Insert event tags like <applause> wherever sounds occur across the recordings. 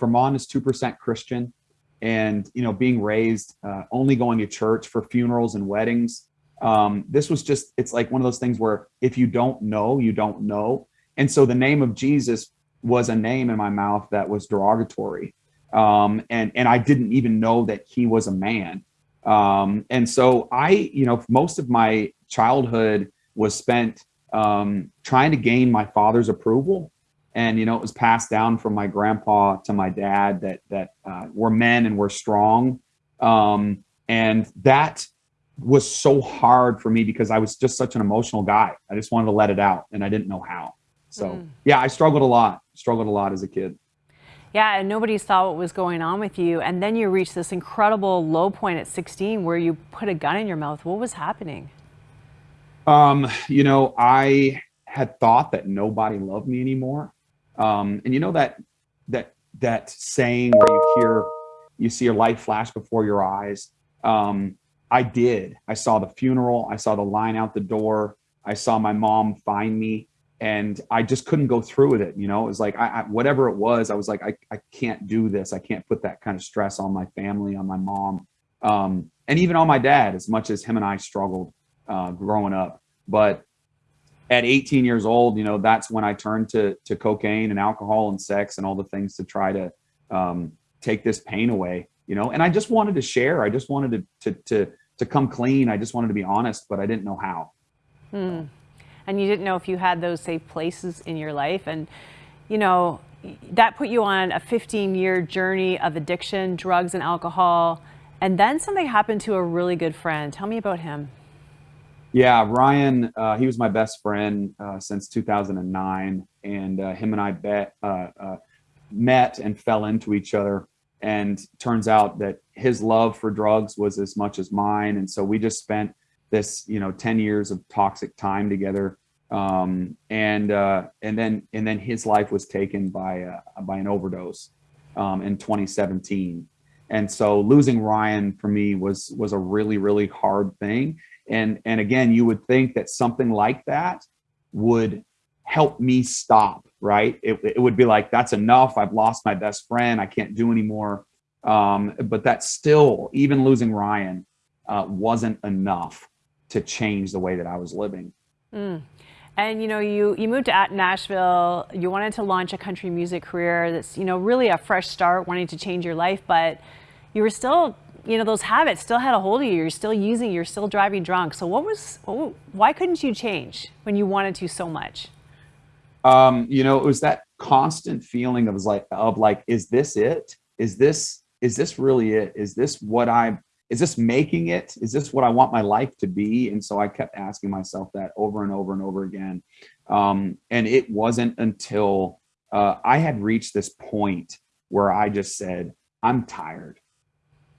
Vermont is 2% Christian and, you know, being raised, uh, only going to church for funerals and weddings. Um, this was just, it's like one of those things where if you don't know, you don't know. And so the name of Jesus was a name in my mouth that was derogatory. Um, and, and I didn't even know that he was a man. Um, and so I, you know, most of my childhood was spent um, trying to gain my father's approval. And, you know, it was passed down from my grandpa to my dad that, that uh, we're men and we're strong. Um, and that was so hard for me because I was just such an emotional guy. I just wanted to let it out and I didn't know how. So mm. yeah, I struggled a lot, struggled a lot as a kid. Yeah, and nobody saw what was going on with you. And then you reached this incredible low point at 16 where you put a gun in your mouth. What was happening? Um, you know, I had thought that nobody loved me anymore. Um, and you know that that that saying where you hear you see your life flash before your eyes. Um, I did. I saw the funeral. I saw the line out the door. I saw my mom find me and I just couldn't go through with it. You know, it was like, I, I, whatever it was, I was like, I, I can't do this. I can't put that kind of stress on my family, on my mom, um, and even on my dad, as much as him and I struggled uh, growing up. But at 18 years old, you know, that's when I turned to, to cocaine and alcohol and sex and all the things to try to um, take this pain away, you know, and I just wanted to share. I just wanted to, to, to, to come clean. I just wanted to be honest, but I didn't know how. Hmm. And you didn't know if you had those safe places in your life. And, you know, that put you on a 15 year journey of addiction, drugs and alcohol. And then something happened to a really good friend. Tell me about him. Yeah, Ryan, uh, he was my best friend uh, since 2009, and uh, him and I bet, uh, uh, met and fell into each other. And turns out that his love for drugs was as much as mine, and so we just spent this, you know, 10 years of toxic time together. Um, and uh, and then and then his life was taken by by an overdose um, in 2017. And so losing Ryan for me was was a really really hard thing and, and again, you would think that something like that would help me stop, right? It, it would be like, that's enough. I've lost my best friend. I can't do anymore. Um, but that still, even losing Ryan uh, wasn't enough to change the way that I was living. Mm. And you know, you you moved to Nashville. You wanted to launch a country music career. That's you know really a fresh start, wanting to change your life, but you were still you know, those habits still had a hold of you. You're still using, you're still driving drunk. So what was, why couldn't you change when you wanted to so much? Um, you know, it was that constant feeling of like, of like, is this it? Is this, is this really it? Is this what I, is this making it? Is this what I want my life to be? And so I kept asking myself that over and over and over again. Um, and it wasn't until uh, I had reached this point where I just said, I'm tired.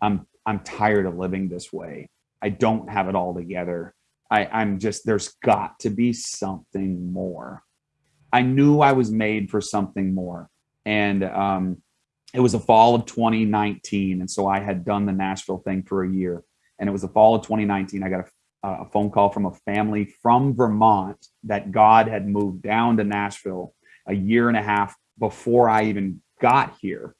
I'm I'm tired of living this way. I don't have it all together. I, I'm just there's got to be something more. I knew I was made for something more. And um, it was the fall of 2019. And so I had done the Nashville thing for a year. And it was the fall of 2019. I got a, a phone call from a family from Vermont that God had moved down to Nashville a year and a half before I even got here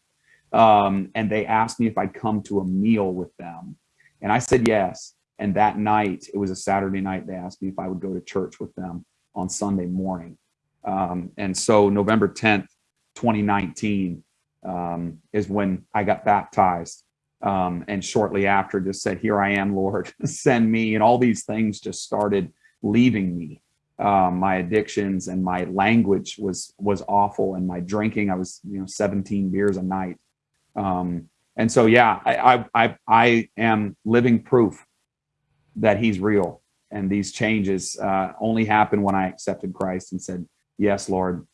um, and they asked me if I'd come to a meal with them. And I said yes. And that night, it was a Saturday night, they asked me if I would go to church with them on Sunday morning. Um, and so November 10th, 2019 um, is when I got baptized. Um, and shortly after just said, here I am, Lord, <laughs> send me. And all these things just started leaving me. Um, my addictions and my language was was awful and my drinking i was you know 17 beers a night um, and so, yeah, I, I, I am living proof that he's real. And these changes uh, only happened when I accepted Christ and said, yes, Lord,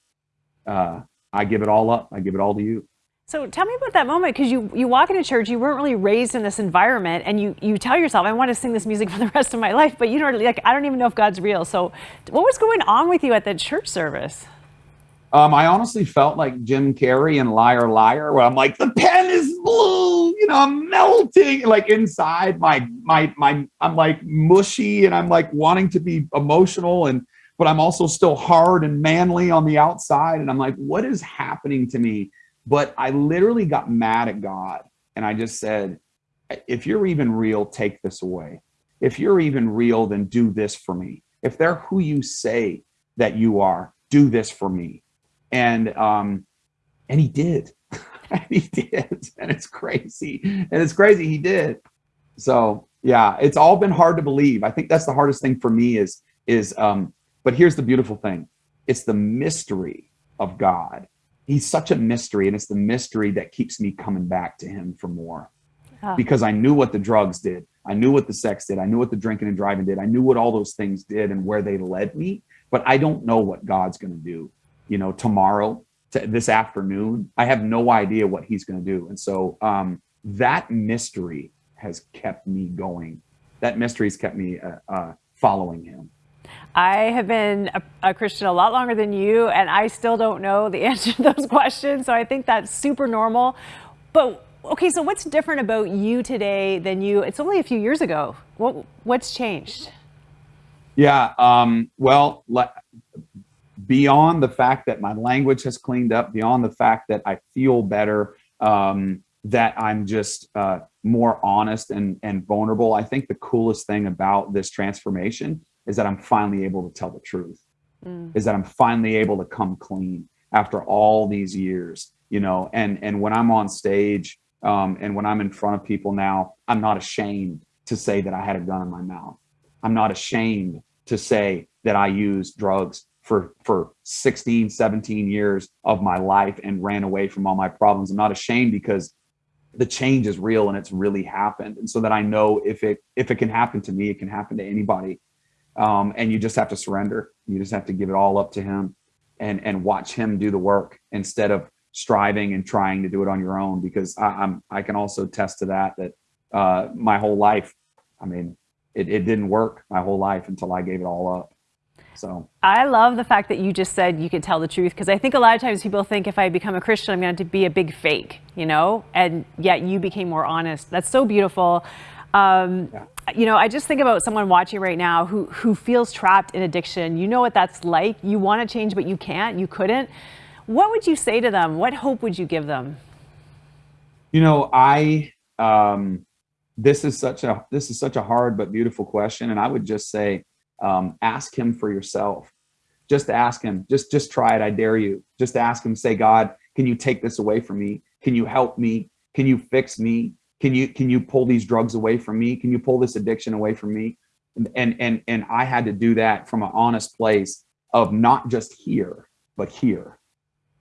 uh, I give it all up. I give it all to you. So tell me about that moment because you you walk into church, you weren't really raised in this environment, and you you tell yourself, I want to sing this music for the rest of my life, but you don't like I don't even know if God's real. So what was going on with you at that church service? Um, I honestly felt like Jim Carrey and Liar Liar, where I'm like, the pen is blue, you know, I'm melting. Like inside my my my I'm like mushy and I'm like wanting to be emotional and but I'm also still hard and manly on the outside. And I'm like, what is happening to me? but I literally got mad at God and I just said, if you're even real, take this away. If you're even real, then do this for me. If they're who you say that you are, do this for me. And um, and he did. <laughs> he did. And it's crazy. And it's crazy he did. So yeah, it's all been hard to believe. I think that's the hardest thing for me is is um, but here's the beautiful thing. It's the mystery of God. He's such a mystery, and it's the mystery that keeps me coming back to him for more. Because I knew what the drugs did. I knew what the sex did. I knew what the drinking and driving did. I knew what all those things did and where they led me. But I don't know what God's going to do, you know, tomorrow, to this afternoon. I have no idea what he's going to do. And so um, that mystery has kept me going. That mystery has kept me uh, uh, following him. I have been a, a, Christian a lot longer than you, and I still don't know the <laughs> answer to those questions. So I think that's super normal. But okay, so what's different about you today than you? It's only a few years ago. What what's changed? Yeah. Um, well, beyond the fact that my language has cleaned up, beyond the fact that I feel better, um, that I'm just uh, more honest and and vulnerable. I think the coolest thing about this transformation is that I'm finally able to tell the truth, mm. is that I'm finally able to come clean after all these years, you know, and, and when I'm on stage um, and when I'm in front of people now, I'm not ashamed to say that I had a gun in my mouth. I'm not ashamed to say that I used drugs for, for 16, 17 years of my life and ran away from all my problems. I'm not ashamed because the change is real and it's really happened. And so that I know if it, if it can happen to me, it can happen to anybody um, and you just have to surrender. You just have to give it all up to him and, and watch him do the work instead of striving and trying to do it on your own. Because I, I'm, I can also test to that, that uh, my whole life, I mean, it, it didn't work my whole life until I gave it all up. So I love the fact that you just said you could tell the truth because I think a lot of times people think if I become a Christian, I'm going to be a big fake, you know, and yet you became more honest. That's so beautiful. Um, yeah. You know, I just think about someone watching right now who, who feels trapped in addiction. You know what that's like. You want to change, but you can't, you couldn't. What would you say to them? What hope would you give them? You know, I, um, this is such a, this is such a hard but beautiful question. And I would just say, um, ask him for yourself. Just ask him, just, just try it. I dare you. Just ask him, say, God, can you take this away from me? Can you help me? Can you fix me? can you can you pull these drugs away from me can you pull this addiction away from me and and and i had to do that from an honest place of not just here but here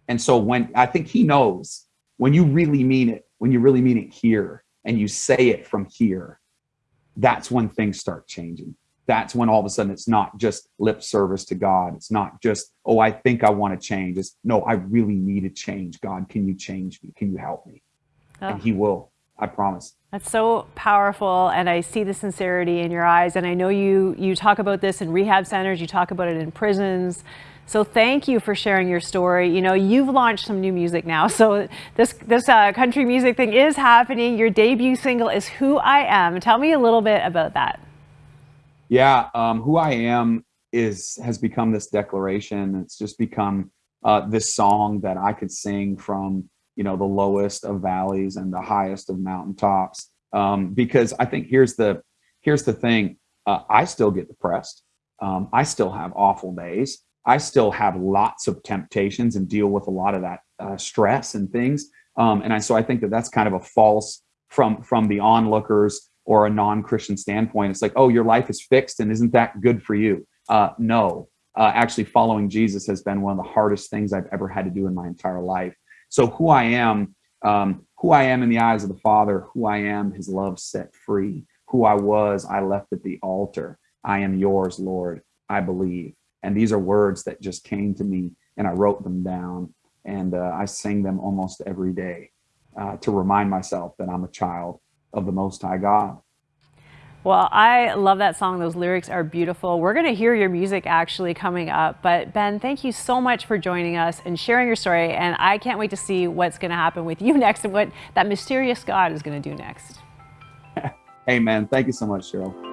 and so when i think he knows when you really mean it when you really mean it here and you say it from here that's when things start changing that's when all of a sudden it's not just lip service to God. It's not just, oh, I think I want to change. It's no, I really need to change. God, can you change me? Can you help me? Oh. And he will. I promise. That's so powerful, and I see the sincerity in your eyes. And I know you you talk about this in rehab centers, you talk about it in prisons. So thank you for sharing your story. You know, you've launched some new music now, so this this uh, country music thing is happening. Your debut single is "Who I Am." Tell me a little bit about that. Yeah, um, "Who I Am" is has become this declaration. It's just become uh, this song that I could sing from you know the lowest of valleys and the highest of mountaintops. Um, because i think here's the here's the thing. Uh, i still get depressed. Um, i still have awful days. I still have lots of temptations and deal with a lot of that uh, stress and things. Um, and I, so i think that that's kind of a false from from the onlookers or a non-christian standpoint it's like oh your life is fixed and isn't that good for you uh, no uh, actually following jesus has been one of the hardest things i've ever had to do in my entire life so who I am, um, who I am in the eyes of the Father, who I am, his love set free. Who I was, I left at the altar. I am yours, Lord, I believe. And these are words that just came to me and I wrote them down and uh, I sing them almost every day uh, to remind myself that I'm a child of the Most High God. Well, I love that song. Those lyrics are beautiful. We're going to hear your music actually coming up. But Ben, thank you so much for joining us and sharing your story. And I can't wait to see what's going to happen with <laughs> you next and what that mysterious God is going to do next. <laughs> Amen. Thank you so much, Cheryl.